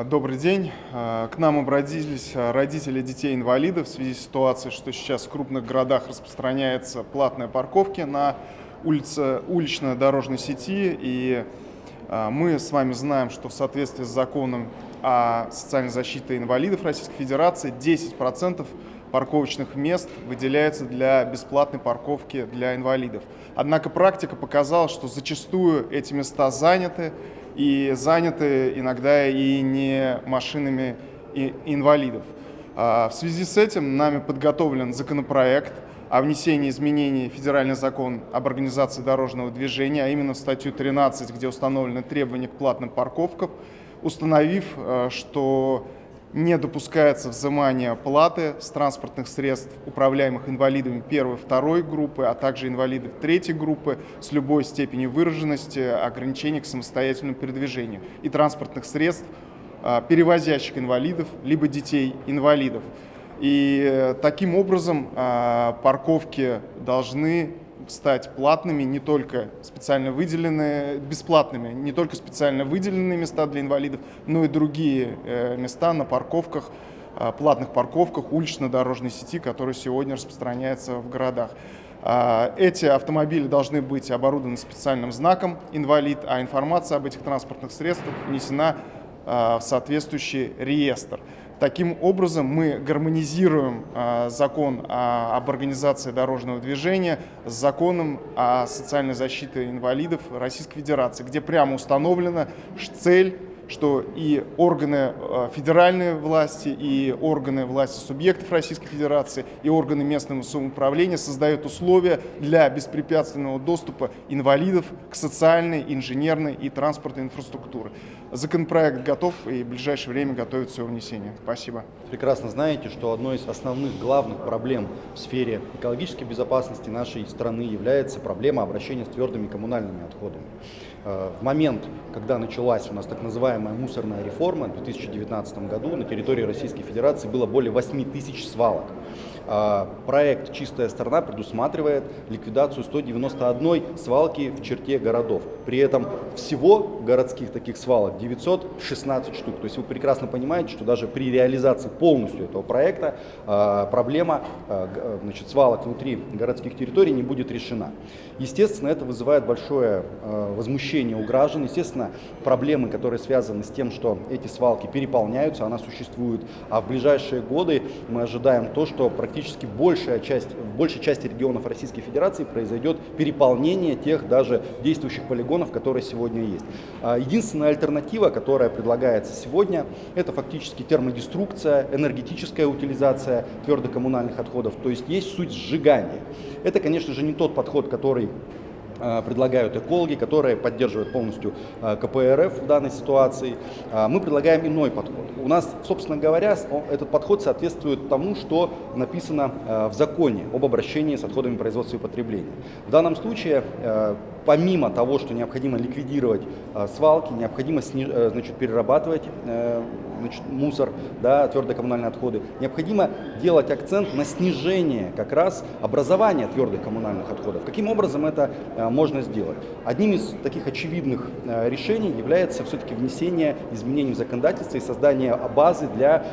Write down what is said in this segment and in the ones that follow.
А, добрый день. А, к нам обратились а, родители детей-инвалидов в связи с ситуацией, что сейчас в крупных городах распространяется платная парковки на улице, улично-дорожной сети. И мы с вами знаем, что в соответствии с законом о социальной защите инвалидов Российской Федерации 10% парковочных мест выделяется для бесплатной парковки для инвалидов. Однако практика показала, что зачастую эти места заняты, и заняты иногда и не машинами инвалидов. А, в связи с этим нами подготовлен законопроект о внесении изменений в федеральный закон об организации дорожного движения, а именно в статью 13, где установлены требования к платным парковкам, установив, э, что не допускается взимание платы с транспортных средств, управляемых инвалидами первой и второй группы, а также инвалидов третьей группы с любой степенью выраженности ограничений к самостоятельному передвижению и транспортных средств, а, перевозящих инвалидов, либо детей инвалидов. И э, таким образом а, парковки должны стать платными, не только специально выделенные, бесплатными, не только специально выделенные места для инвалидов, но и другие э, места на парковках, э, платных парковках улично-дорожной сети, которые сегодня распространяются в городах. А, эти автомобили должны быть оборудованы специальным знаком «инвалид», а информация об этих транспортных средствах внесена а, в соответствующий реестр. Таким образом, мы гармонизируем а, закон об организации дорожного движения с законом о социальной защите инвалидов Российской Федерации, где прямо установлена цель что и органы э, федеральной власти, и органы власти субъектов Российской Федерации, и органы местного самоуправления создают условия для беспрепятственного доступа инвалидов к социальной, инженерной и транспортной инфраструктуре. Законопроект готов и в ближайшее время готовится его внесение. Спасибо. Прекрасно знаете, что одной из основных главных проблем в сфере экологической безопасности нашей страны является проблема обращения с твердыми коммунальными отходами. Э, в момент, когда началась у нас так называемая мусорная реформа в 2019 году, на территории Российской Федерации было более 8 тысяч свалок. А, проект «Чистая страна» предусматривает ликвидацию 191 свалки в черте городов. При этом всего городских таких свалок 916 штук. То есть вы прекрасно понимаете, что даже при реализации полностью этого проекта а, проблема а, значит, свалок внутри городских территорий не будет решена. Естественно, это вызывает большое возмущение у граждан. Естественно, проблемы, которые связаны с тем, что эти свалки переполняются, она существует. А в ближайшие годы мы ожидаем то, что практически практически большая часть, в большей части регионов Российской Федерации произойдет переполнение тех даже действующих полигонов, которые сегодня есть. А, единственная альтернатива, которая предлагается сегодня, это фактически термодеструкция, энергетическая утилизация твердокоммунальных отходов, то есть есть суть сжигания. Это, конечно же, не тот подход, который предлагают экологи, которые поддерживают полностью э, КПРФ в данной ситуации. Э, мы предлагаем иной подход. У нас, собственно говоря, этот подход соответствует тому, что написано в законе об обращении с отходами производства и потребления. В данном случае помимо того, что необходимо ликвидировать э, свалки, необходимо э, значит, перерабатывать э, мусор, да, твердые коммунальные отходы, необходимо делать акцент на снижение как раз образования твердых коммунальных отходов. Каким образом это можно сделать? Одним из таких очевидных решений является все-таки внесение изменений в законодательство и создание базы для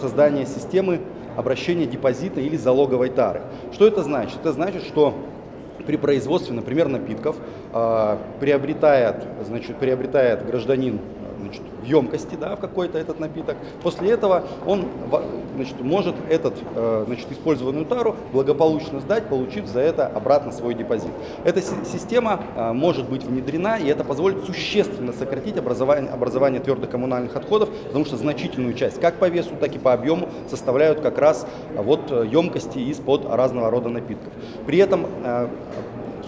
создания системы обращения депозита или залоговой тары. Что это значит? Это значит, что при производстве, например, напитков э, приобретает, значит, приобретает гражданин значит, в емкости да, в какой-то этот напиток. После этого он значит, может этот, э, значит, использованную тару благополучно сдать, получив за это обратно свой депозит. Эта система э, может быть внедрена, и это позволит существенно сократить образование, образование твердых коммунальных отходов, потому что значительную часть, как по весу, так и по объему, составляют как раз вот емкости из-под разного рода напитков. При этом э,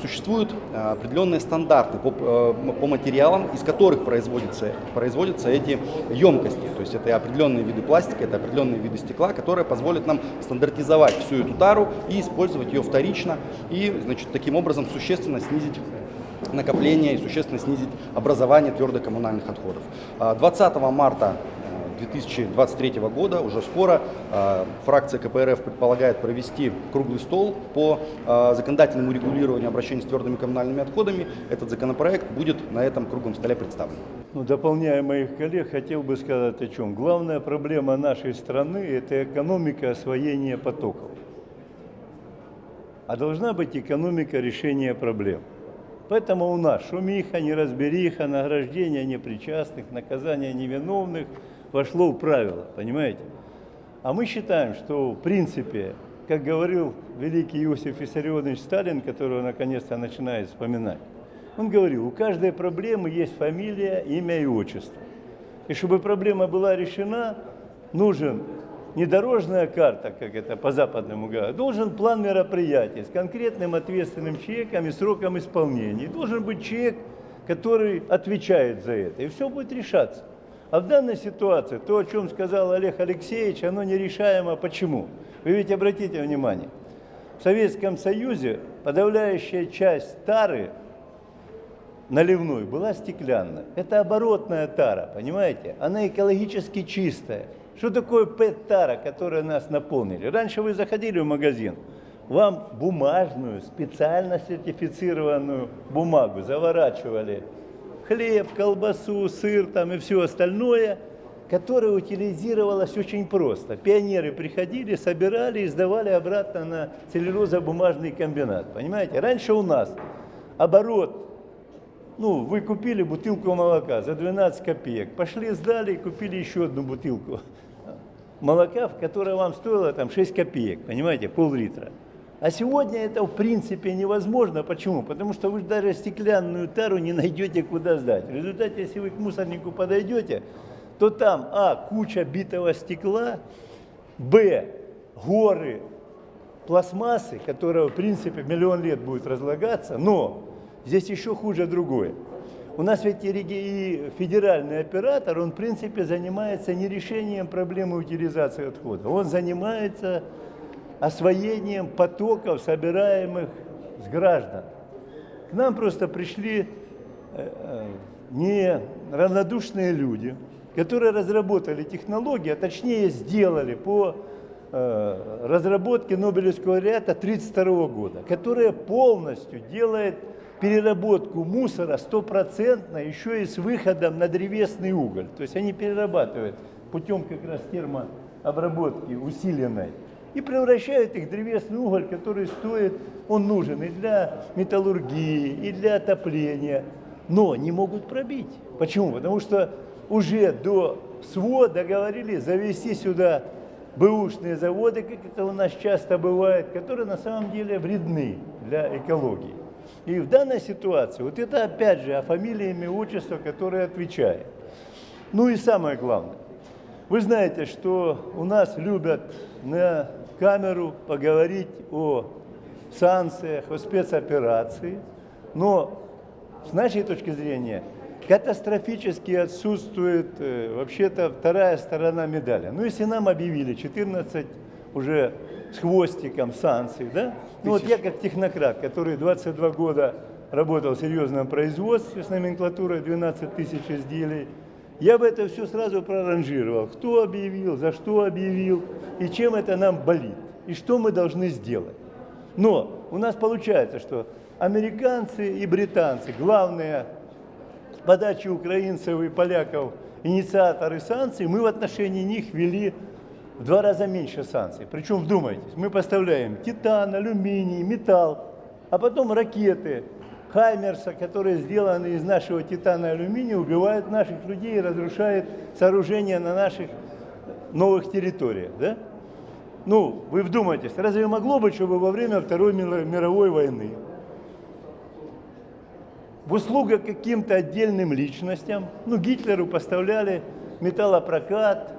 существуют э, определенные стандарты по, э, по материалам, из которых производятся, производятся эти емкости. То есть это определенные виды пластика, это определенные виды стекла, которые позволят нам стандартизовать всю эту тару и использовать ее вторично, и значит, таким образом существенно снизить накопление и существенно снизить образование твердых коммунальных отходов. 20 марта 2023 года, уже скоро, фракция КПРФ предполагает провести круглый стол по законодательному регулированию обращения с твердыми коммунальными отходами. Этот законопроект будет на этом круглом столе представлен. Ну, дополняя моих коллег, хотел бы сказать о чем. Главная проблема нашей страны – это экономика освоения потоков. А должна быть экономика решения проблем. Поэтому у нас шумиха, неразбериха, награждение непричастных, наказание невиновных вошло в правила, понимаете? А мы считаем, что в принципе, как говорил великий Иосиф Виссарионович Сталин, которого наконец-то начинает вспоминать, он говорил, у каждой проблемы есть фамилия, имя и отчество. И чтобы проблема была решена, нужен не дорожная карта, как это по западному говорят, должен план мероприятий с конкретным ответственным человеком и сроком исполнения. Должен быть человек, который отвечает за это, и все будет решаться. А в данной ситуации, то, о чем сказал Олег Алексеевич, оно нерешаемо. Почему? Вы ведь обратите внимание, в Советском Союзе подавляющая часть тары наливной была стеклянная. Это оборотная тара, понимаете? Она экологически чистая. Что такое ПЭТ-тара, которая нас наполнили? Раньше вы заходили в магазин, вам бумажную, специально сертифицированную бумагу заворачивали хлеб, колбасу, сыр там и все остальное, которое утилизировалось очень просто. Пионеры приходили, собирали и сдавали обратно на целлюлозо-бумажный комбинат. Понимаете? Раньше у нас оборот ну, вы купили бутылку молока за 12 копеек, пошли, сдали и купили еще одну бутылку молока, которая вам стоила там 6 копеек, понимаете, пол-литра. А сегодня это в принципе невозможно. Почему? Потому что вы даже стеклянную тару не найдете куда сдать. В результате, если вы к мусорнику подойдете, то там, а, куча битого стекла, б, горы пластмассы, которая в принципе миллион лет будет разлагаться, но здесь еще хуже другое. У нас ведь и федеральный оператор, он в принципе занимается не решением проблемы утилизации отходов, он занимается освоением потоков, собираемых с граждан. К нам просто пришли э, э, не равнодушные люди, которые разработали технологии, а точнее сделали по э, разработке Нобелевского лауреата 1932 года, которая полностью делает переработку мусора стопроцентно еще и с выходом на древесный уголь. То есть они перерабатывают путем как раз термообработки усиленной и превращают их в древесный уголь, который стоит, он нужен и для металлургии, и для отопления, но не могут пробить. Почему? Потому что уже до СВО договорились завести сюда бэушные заводы, как это у нас часто бывает, которые на самом деле вредны для экологии. И в данной ситуации, вот это опять же о фамилии, имя, отчество, которое отвечает. Ну и самое главное, вы знаете, что у нас любят на камеру поговорить о санкциях, о спецоперации, но с нашей точки зрения катастрофически отсутствует э, вообще-то вторая сторона медали. Ну, если нам объявили 14 уже с хвостиком санкций, да? Ну вот я как технократ, который 22 года работал в серьезном производстве с номенклатурой 12 тысяч изделий, я бы это все сразу проранжировал. Кто объявил, за что объявил и чем это нам болит, и что мы должны сделать. Но у нас получается, что американцы и британцы, главные подачи украинцев и поляков, инициаторы санкций, мы в отношении них вели в два раза меньше санкций. Причем, вдумайтесь, мы поставляем титан, алюминий, металл, а потом ракеты Хаймерса, которые сделаны из нашего титана и алюминия, убивают наших людей и разрушают сооружения на наших новых территориях. Да? Ну, вы вдумайтесь, разве могло быть, чтобы во время Второй мировой войны в услугах каким-то отдельным личностям, ну, Гитлеру поставляли металлопрокат,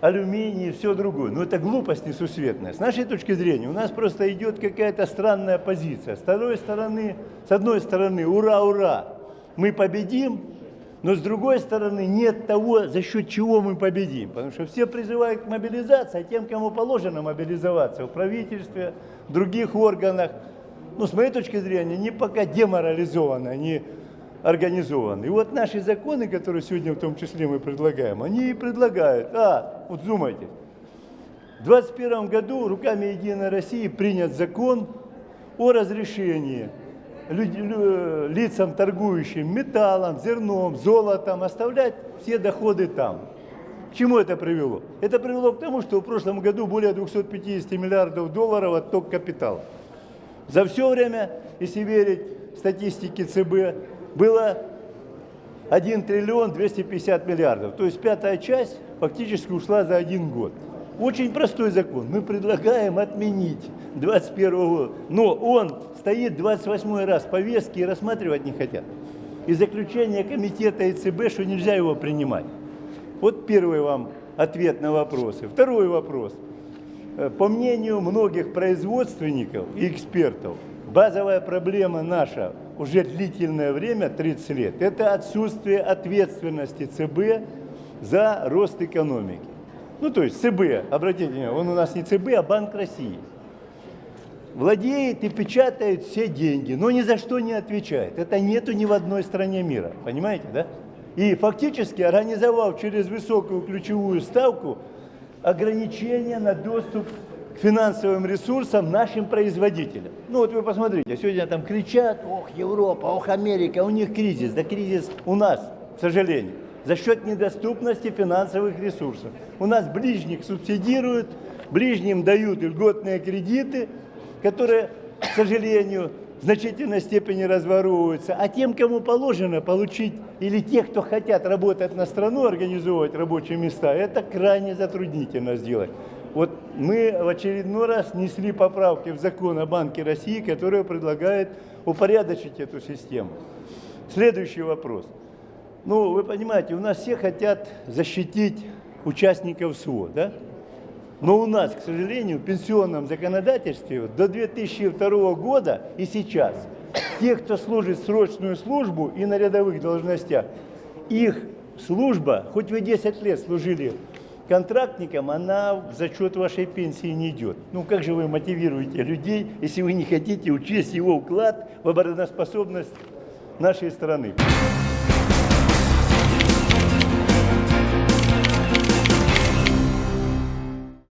алюминий и все другое. Но это глупость несусветная. С нашей точки зрения у нас просто идет какая-то странная позиция. С одной стороны, с одной стороны, ура, ура, мы победим, но с другой стороны нет того, за счет чего мы победим. Потому что все призывают к мобилизации, а тем, кому положено мобилизоваться в правительстве, в других органах, ну, с моей точки зрения, не пока деморализованы, они организованы. И вот наши законы, которые сегодня в том числе мы предлагаем, они и предлагают, а, вот думайте, в 2021 году руками Единой России принят закон о разрешении лицам, торгующим металлом, зерном, золотом, оставлять все доходы там. К чему это привело? Это привело к тому, что в прошлом году более 250 миллиардов долларов отток капитала. За все время, если верить статистике ЦБ, было 1 триллион 250 миллиардов. То есть пятая часть фактически ушла за один год. Очень простой закон. Мы предлагаем отменить 21 год. Но он стоит 28 раз в повестке и рассматривать не хотят. И заключение комитета ЕЦБ, что нельзя его принимать. Вот первый вам ответ на вопросы. Второй вопрос. Э, по мнению многих производственников и экспертов, базовая проблема наша уже длительное время, 30 лет, это отсутствие ответственности ЦБ за рост экономики. Ну, то есть ЦБ, обратите внимание, он у нас не ЦБ, а Банк России. Владеет и печатает все деньги, но ни за что не отвечает. Это нету ни в одной стране мира, понимаете, да? И фактически организовал через высокую ключевую ставку ограничения на доступ финансовым ресурсам нашим производителям. Ну вот вы посмотрите, сегодня там кричат, ох, Европа, ох, Америка, у них кризис. Да кризис у нас, к сожалению, за счет недоступности финансовых ресурсов. У нас ближних субсидируют, ближним дают льготные кредиты, которые, к сожалению, в значительной степени разворовываются, а тем, кому положено получить, или тех, кто хотят работать на страну, организовывать рабочие места, это крайне затруднительно сделать. Вот мы в очередной раз несли поправки в закон о Банке России, которые предлагают упорядочить эту систему. Следующий вопрос. Ну, вы понимаете, у нас все хотят защитить участников СВО, да? Но у нас, к сожалению, в пенсионном законодательстве до 2002 года и сейчас те, кто служит срочную службу и на рядовых должностях, их служба, хоть вы 10 лет служили контрактникам, она в зачет вашей пенсии не идет. Ну как же вы мотивируете людей, если вы не хотите учесть его вклад в обороноспособность нашей страны?